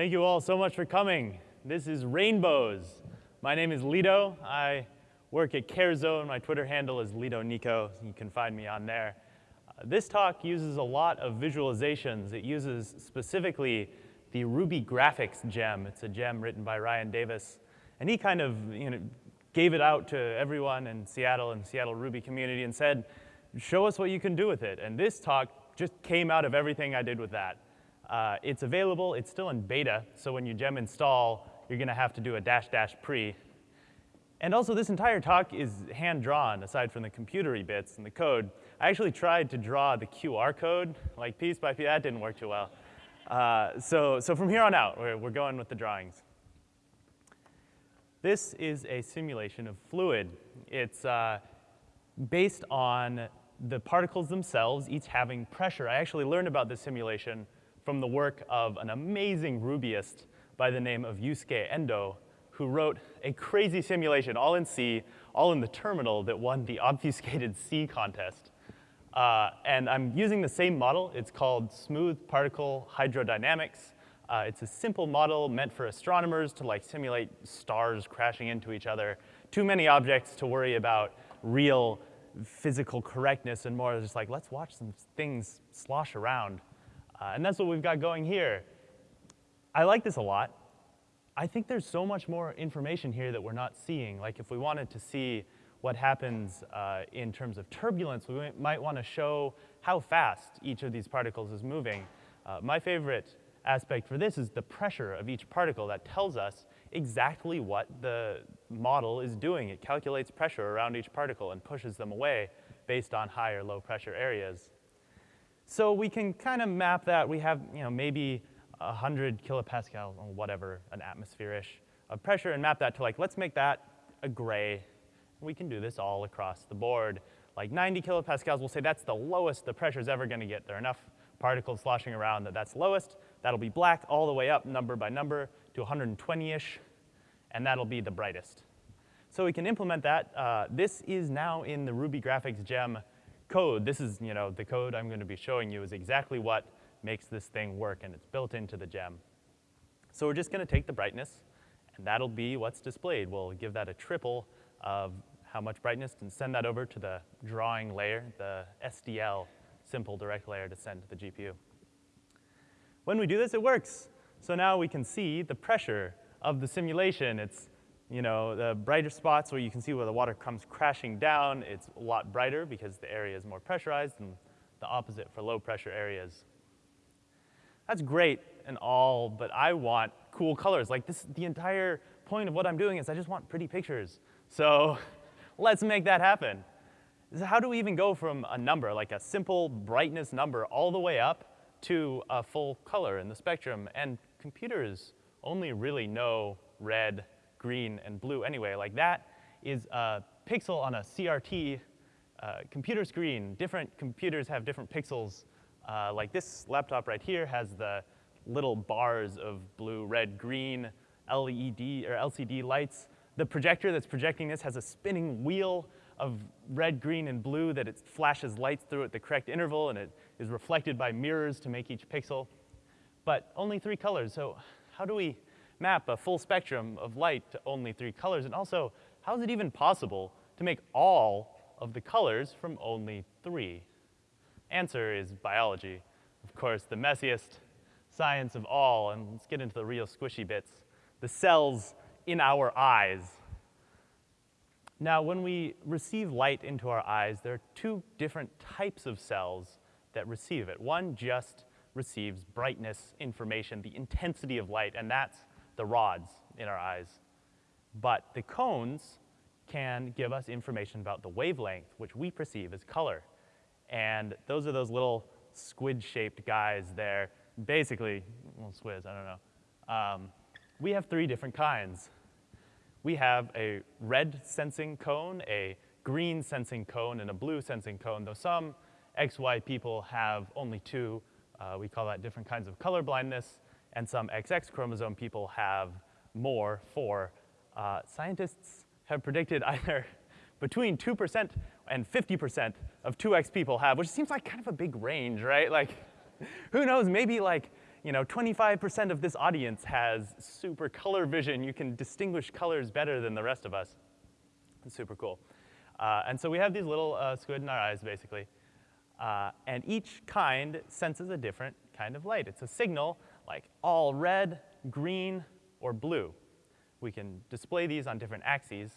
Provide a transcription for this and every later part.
Thank you all so much for coming. This is Rainbows. My name is Lito. I work at CareZone. My Twitter handle is LitoNico. You can find me on there. Uh, this talk uses a lot of visualizations. It uses specifically the Ruby graphics gem. It's a gem written by Ryan Davis. And he kind of you know, gave it out to everyone in Seattle and Seattle Ruby community and said, show us what you can do with it. And this talk just came out of everything I did with that. Uh, it's available, it's still in beta, so when you gem install, you're gonna have to do a dash dash pre. And also this entire talk is hand-drawn, aside from the computery bits and the code. I actually tried to draw the QR code, like piece by piece, that didn't work too well. Uh, so, so from here on out, we're, we're going with the drawings. This is a simulation of fluid. It's uh, based on the particles themselves, each having pressure. I actually learned about this simulation from the work of an amazing Rubyist by the name of Yusuke Endoh, who wrote a crazy simulation, all in C, all in the terminal, that won the obfuscated C contest. Uh, and I'm using the same model. It's called Smooth Particle Hydrodynamics. Uh, it's a simple model meant for astronomers to like simulate stars crashing into each other. Too many objects to worry about real physical correctness and more just like, let's watch some things slosh around. Uh, and that's what we've got going here. I like this a lot. I think there's so much more information here that we're not seeing. Like if we wanted to see what happens uh, in terms of turbulence, we might want to show how fast each of these particles is moving. Uh, my favorite aspect for this is the pressure of each particle that tells us exactly what the model is doing. It calculates pressure around each particle and pushes them away based on high or low pressure areas. So we can kind of map that. We have, you know, maybe 100 kilopascal or whatever, an atmosphere-ish of pressure and map that to like, let's make that a gray. We can do this all across the board. Like 90 kilopascals, we'll say that's the lowest the pressure is ever gonna get. There are enough particles sloshing around that that's lowest. That'll be black all the way up, number by number, to 120-ish, and that'll be the brightest. So we can implement that. Uh, this is now in the Ruby graphics gem code, this is, you know, the code I'm going to be showing you is exactly what makes this thing work, and it's built into the gem. So we're just going to take the brightness, and that'll be what's displayed. We'll give that a triple of how much brightness and send that over to the drawing layer, the SDL, simple direct layer to send to the GPU. When we do this, it works. So now we can see the pressure of the simulation. It's you know, the brighter spots where you can see where the water comes crashing down, it's a lot brighter because the area is more pressurized and the opposite for low pressure areas. That's great and all, but I want cool colors. Like this, the entire point of what I'm doing is I just want pretty pictures. So let's make that happen. So how do we even go from a number, like a simple brightness number, all the way up to a full color in the spectrum? And computers only really know red, green, and blue anyway. Like that is a pixel on a CRT uh, computer screen. Different computers have different pixels. Uh, like this laptop right here has the little bars of blue, red, green LED or LCD lights. The projector that's projecting this has a spinning wheel of red, green, and blue that it flashes lights through at the correct interval and it is reflected by mirrors to make each pixel. But only three colors, so how do we map a full spectrum of light to only three colors? And also, how is it even possible to make all of the colors from only three? Answer is biology. Of course, the messiest science of all, and let's get into the real squishy bits, the cells in our eyes. Now, when we receive light into our eyes, there are two different types of cells that receive it. One just receives brightness information, the intensity of light, and that's the rods in our eyes. But the cones can give us information about the wavelength, which we perceive as color. And those are those little squid-shaped guys there. Basically, well, squids, I don't know. Um, we have three different kinds. We have a red sensing cone, a green sensing cone, and a blue sensing cone, though some XY people have only two. Uh, we call that different kinds of color blindness and some XX chromosome people have more, four. Uh, scientists have predicted either between 2% and 50% of 2X people have, which seems like kind of a big range, right? Like, who knows, maybe like you know, 25% of this audience has super color vision. You can distinguish colors better than the rest of us. It's super cool. Uh, and so we have these little uh, squid in our eyes, basically. Uh, and each kind senses a different kind of light. It's a signal like all red, green, or blue. We can display these on different axes.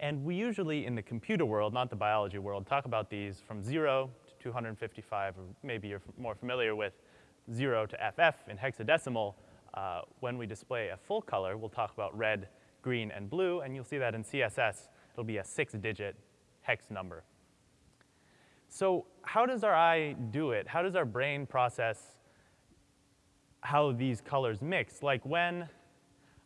And we usually, in the computer world, not the biology world, talk about these from 0 to 255, or maybe you're more familiar with 0 to FF in hexadecimal. Uh, when we display a full color, we'll talk about red, green, and blue, and you'll see that in CSS, it'll be a six-digit hex number. So how does our eye do it? How does our brain process how these colors mix? Like when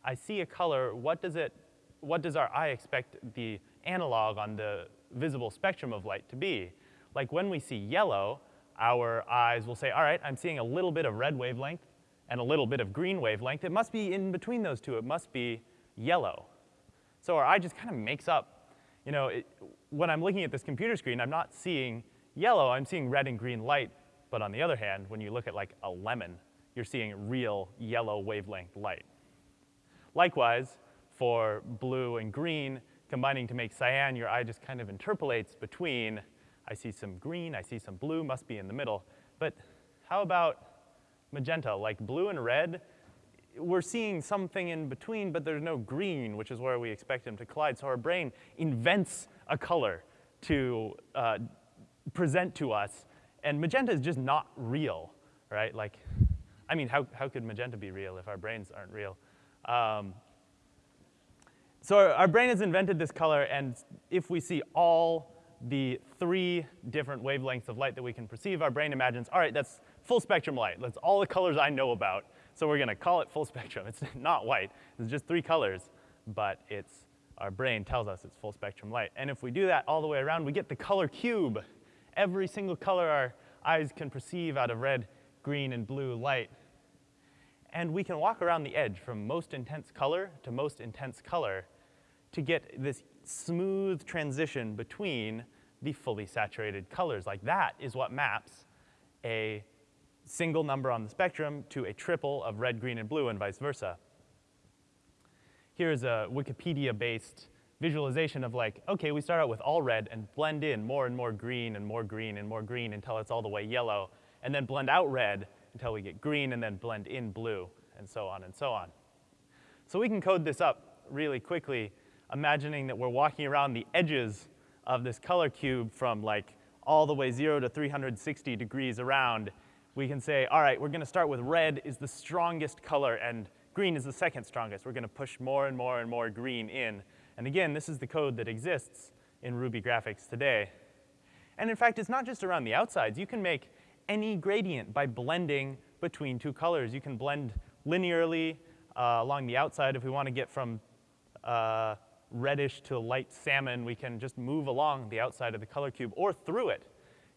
I see a color, what does it, what does our eye expect the analog on the visible spectrum of light to be? Like when we see yellow, our eyes will say, all right, I'm seeing a little bit of red wavelength and a little bit of green wavelength. It must be in between those two. It must be yellow. So our eye just kind of makes up, you know, it, when I'm looking at this computer screen, I'm not seeing yellow, I'm seeing red and green light, but on the other hand, when you look at like a lemon, you're seeing real yellow wavelength light. Likewise, for blue and green, combining to make cyan, your eye just kind of interpolates between, I see some green, I see some blue, must be in the middle. But how about magenta? Like blue and red, we're seeing something in between, but there's no green, which is where we expect them to collide. So our brain invents a color to uh, present to us, and magenta is just not real, right? Like, I mean, how, how could magenta be real if our brains aren't real? Um, so our, our brain has invented this color, and if we see all the three different wavelengths of light that we can perceive, our brain imagines, all right, that's full spectrum light. That's all the colors I know about. So we're gonna call it full spectrum. It's not white, it's just three colors, but it's, our brain tells us it's full spectrum light. And if we do that all the way around, we get the color cube every single color our eyes can perceive out of red, green, and blue light. And we can walk around the edge from most intense color to most intense color to get this smooth transition between the fully saturated colors. Like that is what maps a single number on the spectrum to a triple of red, green, and blue, and vice versa. Here's a Wikipedia-based visualization of like, okay, we start out with all red and blend in more and more green and more green and more green until it's all the way yellow, and then blend out red until we get green and then blend in blue, and so on and so on. So we can code this up really quickly, imagining that we're walking around the edges of this color cube from like all the way zero to 360 degrees around. We can say, all right, we're gonna start with red is the strongest color and green is the second strongest. We're gonna push more and more and more green in and again, this is the code that exists in Ruby graphics today. And in fact, it's not just around the outsides. You can make any gradient by blending between two colors. You can blend linearly uh, along the outside. If we want to get from uh, reddish to light salmon, we can just move along the outside of the color cube or through it.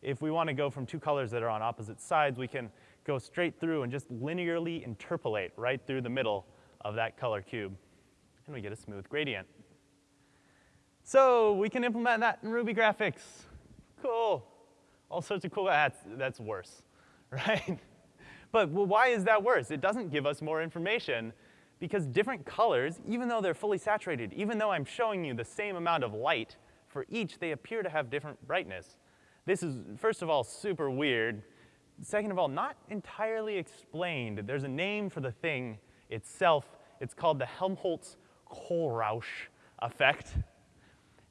If we want to go from two colors that are on opposite sides, we can go straight through and just linearly interpolate right through the middle of that color cube. And we get a smooth gradient. So we can implement that in Ruby graphics. Cool. All sorts of cool, that's, that's worse, right? But well, why is that worse? It doesn't give us more information because different colors, even though they're fully saturated, even though I'm showing you the same amount of light for each, they appear to have different brightness. This is, first of all, super weird. Second of all, not entirely explained. There's a name for the thing itself. It's called the Helmholtz-Kohlrausch effect.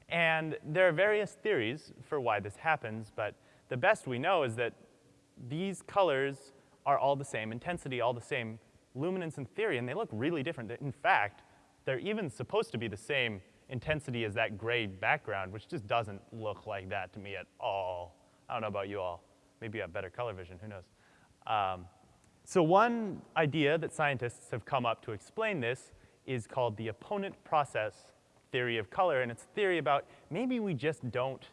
And there are various theories for why this happens, but the best we know is that these colors are all the same intensity, all the same luminance in theory, and they look really different. In fact, they're even supposed to be the same intensity as that gray background, which just doesn't look like that to me at all. I don't know about you all. Maybe you have better color vision, who knows. Um, so one idea that scientists have come up to explain this is called the opponent process theory of color, and it's a theory about maybe we just don't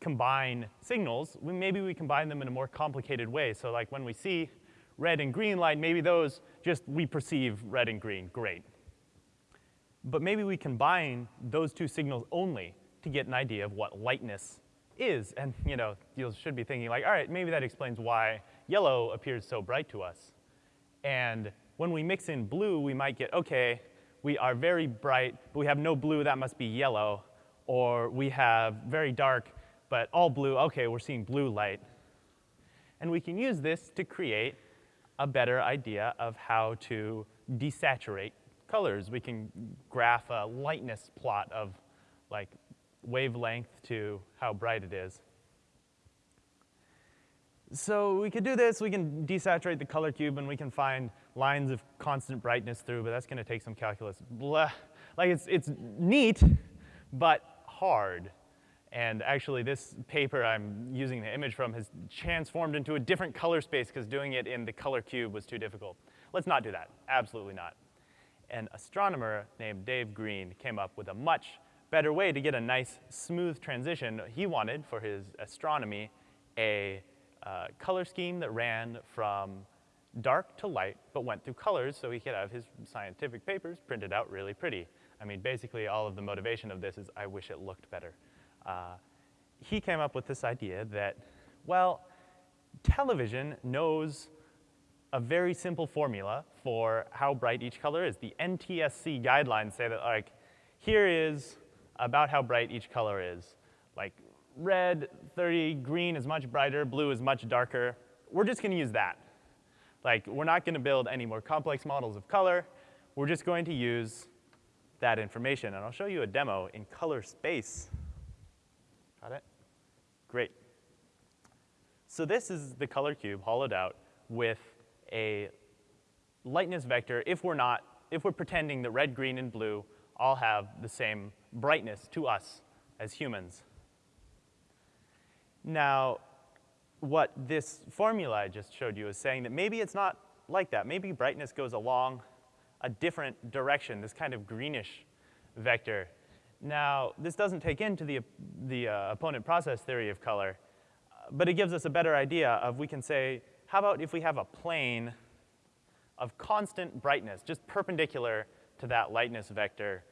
combine signals. We, maybe we combine them in a more complicated way. So like when we see red and green light, maybe those just, we perceive red and green, great. But maybe we combine those two signals only to get an idea of what lightness is. And you know, you should be thinking like, all right, maybe that explains why yellow appears so bright to us. And when we mix in blue, we might get, okay, we are very bright, but we have no blue, that must be yellow. Or we have very dark, but all blue, okay, we're seeing blue light. And we can use this to create a better idea of how to desaturate colors. We can graph a lightness plot of like wavelength to how bright it is. So we could do this, we can desaturate the color cube and we can find lines of constant brightness through, but that's gonna take some calculus. Blah. Like it's, it's neat, but hard. And actually this paper I'm using the image from has transformed into a different color space because doing it in the color cube was too difficult. Let's not do that, absolutely not. An astronomer named Dave Green came up with a much better way to get a nice smooth transition. He wanted for his astronomy a uh, color scheme that ran from dark to light, but went through colors so he could have his scientific papers printed out really pretty. I mean, basically all of the motivation of this is I wish it looked better. Uh, he came up with this idea that, well, television knows a very simple formula for how bright each color is. The NTSC guidelines say that like, here is about how bright each color is. Like red, 30, green is much brighter, blue is much darker. We're just gonna use that. Like, we're not gonna build any more complex models of color. We're just going to use that information. And I'll show you a demo in color space. Got it? Great. So this is the color cube hollowed out with a lightness vector if we're not, if we're pretending that red, green, and blue all have the same brightness to us as humans. Now, what this formula I just showed you is saying that maybe it's not like that. Maybe brightness goes along a different direction, this kind of greenish vector. Now, this doesn't take into the, the uh, opponent process theory of color, but it gives us a better idea of, we can say, how about if we have a plane of constant brightness, just perpendicular to that lightness vector.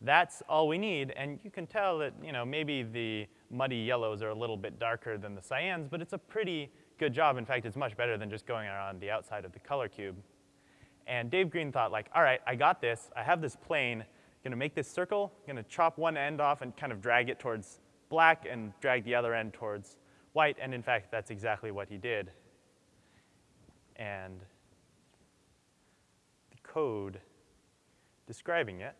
That's all we need, and you can tell that, you know, maybe the muddy yellows are a little bit darker than the cyans, but it's a pretty good job. In fact, it's much better than just going around the outside of the color cube. And Dave Green thought like, all right, I got this. I have this plane. gonna make this circle, gonna chop one end off and kind of drag it towards black and drag the other end towards white. And in fact, that's exactly what he did. And the code describing it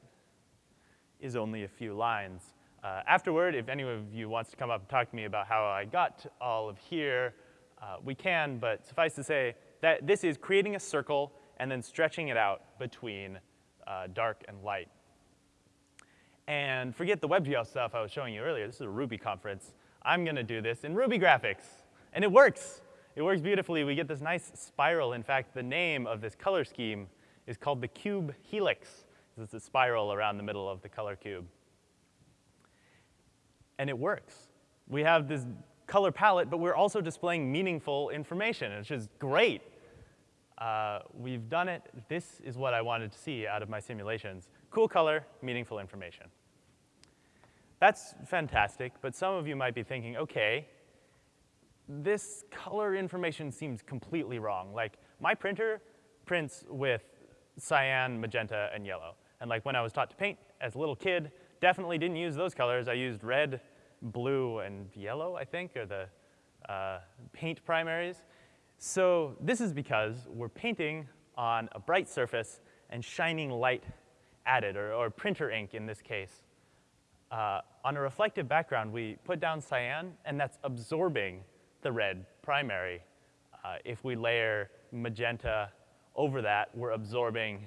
is only a few lines. Uh, afterward, if any of you wants to come up and talk to me about how I got all of here, uh, we can, but suffice to say that this is creating a circle and then stretching it out between uh, dark and light. And forget the WebGL stuff I was showing you earlier. This is a Ruby conference. I'm gonna do this in Ruby graphics, and it works. It works beautifully. We get this nice spiral. In fact, the name of this color scheme is called the cube helix. It's a spiral around the middle of the color cube and it works. We have this color palette, but we're also displaying meaningful information, which is great. Uh, we've done it. This is what I wanted to see out of my simulations. Cool color, meaningful information. That's fantastic, but some of you might be thinking, okay, this color information seems completely wrong. Like, my printer prints with cyan, magenta, and yellow. And like when I was taught to paint as a little kid, definitely didn't use those colors. I used red, blue, and yellow, I think, are the uh, paint primaries. So this is because we're painting on a bright surface and shining light added, or, or printer ink in this case. Uh, on a reflective background, we put down cyan, and that's absorbing the red primary. Uh, if we layer magenta over that, we're absorbing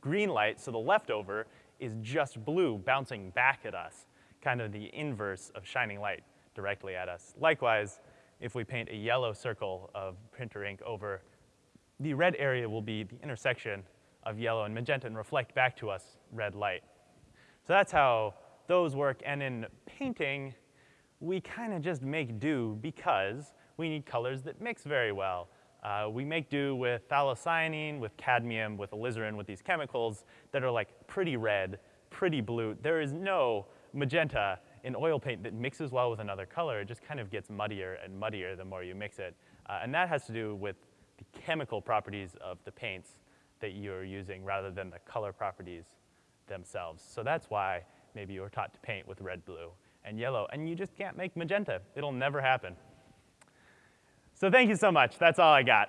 green light, so the leftover is just blue bouncing back at us, kind of the inverse of shining light directly at us. Likewise, if we paint a yellow circle of printer ink over, the red area will be the intersection of yellow and magenta and reflect back to us red light. So that's how those work. And in painting, we kind of just make do because we need colors that mix very well. Uh, we make do with phthalocyanine, with cadmium, with alizarin, with these chemicals that are like pretty red, pretty blue. There is no magenta in oil paint that mixes well with another color. It just kind of gets muddier and muddier the more you mix it. Uh, and that has to do with the chemical properties of the paints that you're using rather than the color properties themselves. So that's why maybe you were taught to paint with red, blue, and yellow, and you just can't make magenta. It'll never happen. So thank you so much. That's all I got.